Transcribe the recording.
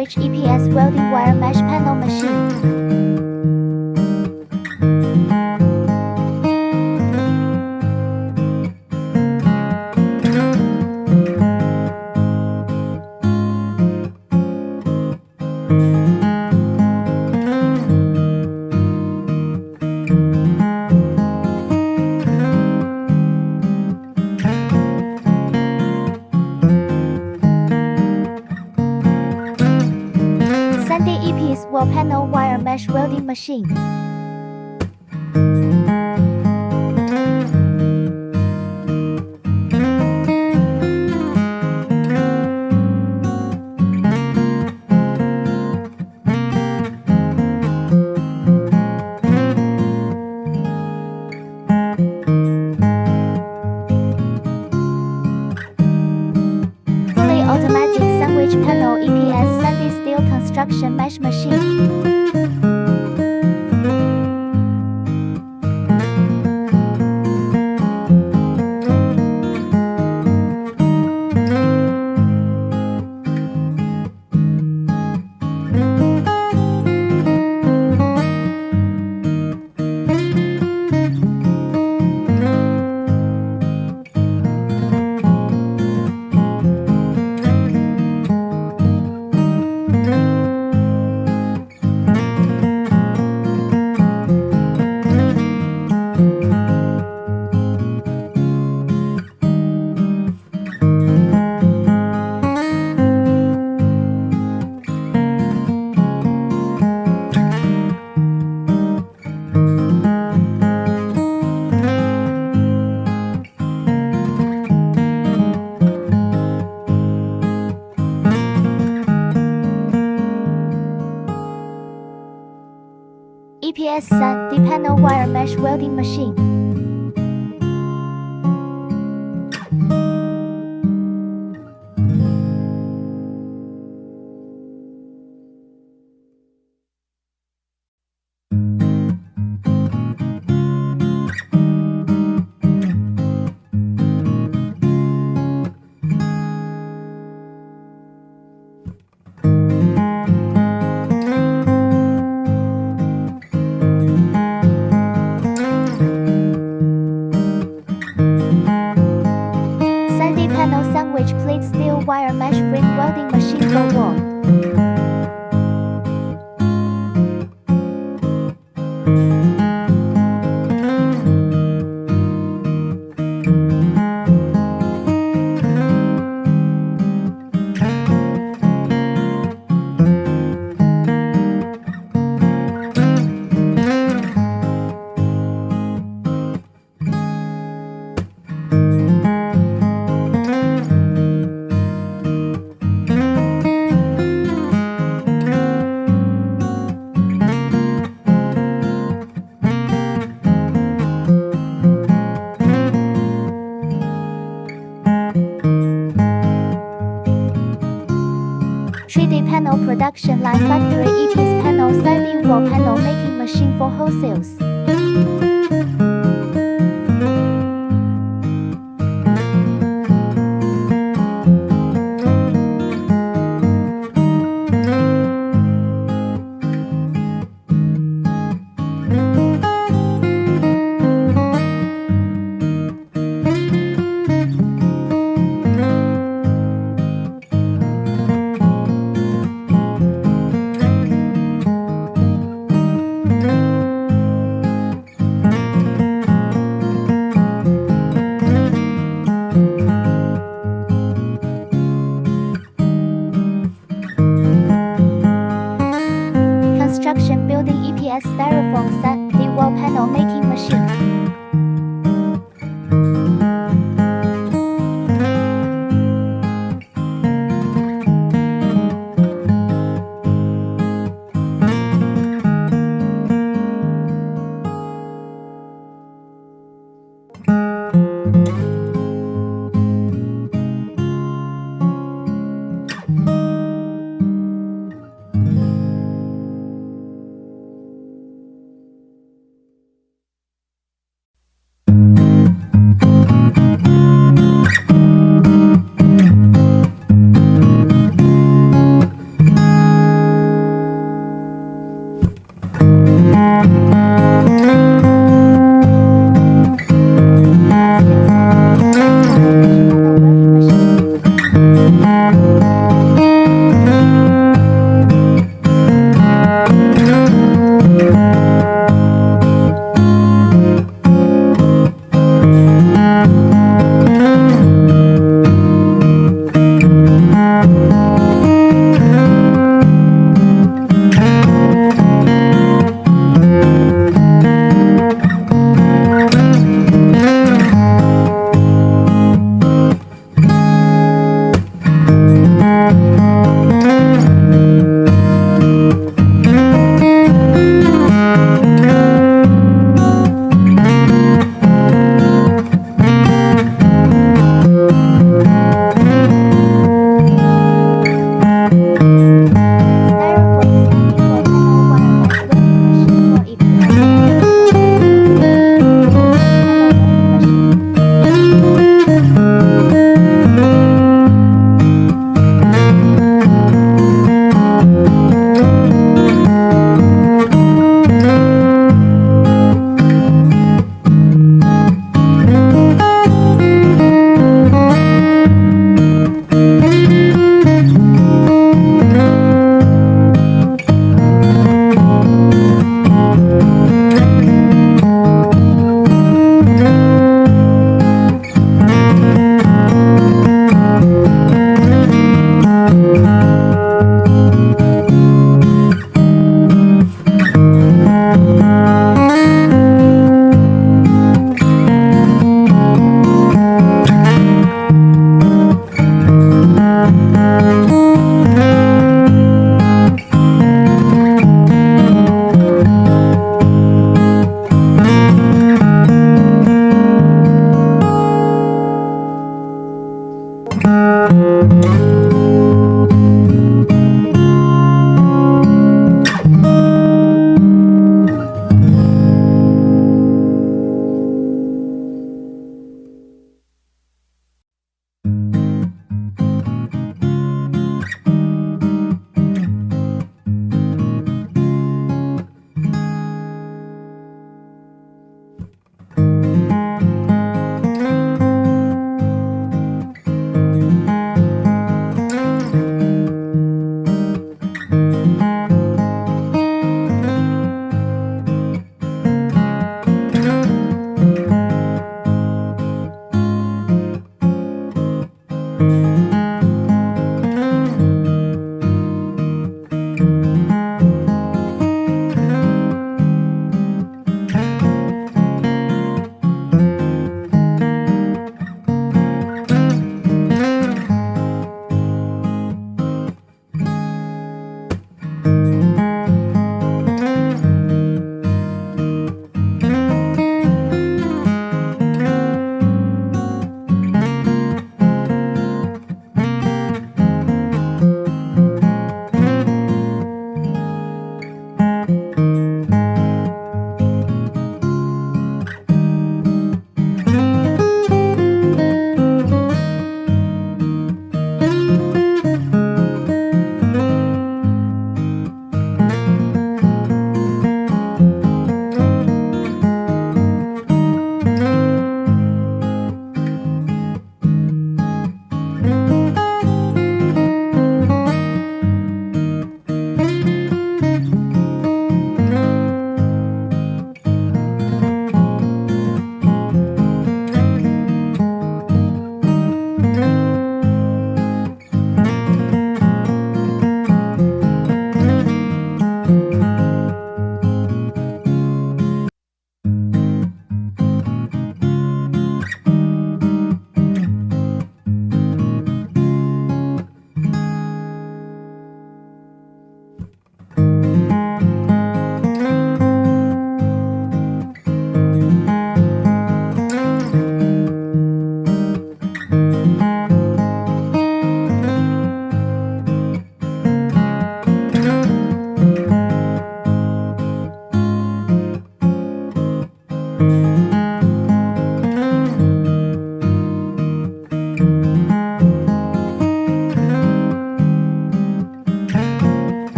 Sandwich EPS welding wire mesh panel machine. Wall panel wire mesh welding machine. Automatic sandwich panel EPS Sandy steel construction mesh machine. EPS Sandy uh, panel wire mesh welding machine. Wire mesh frame welding machine for wall. Production line factory EPS panel siding wall panel making machine for wholesales.